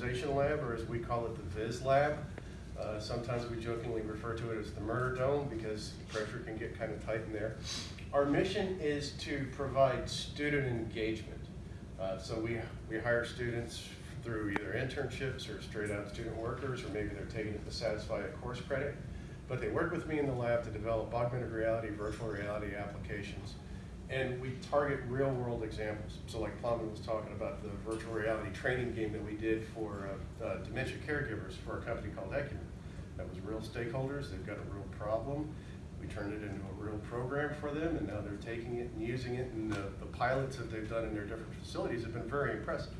lab, or as we call it, the Viz lab. Uh, sometimes we jokingly refer to it as the murder dome because pressure can get kind of tight in there. Our mission is to provide student engagement. Uh, so we, we hire students through either internships or straight out student workers, or maybe they're taking it to satisfy a course credit. But they work with me in the lab to develop augmented reality, virtual reality applications. And we target real world examples. So like Plumman was talking about the virtual reality training game that we did for uh, uh, dementia caregivers for a company called Ecumen. That was real stakeholders, they've got a real problem. We turned it into a real program for them and now they're taking it and using it and the, the pilots that they've done in their different facilities have been very impressive.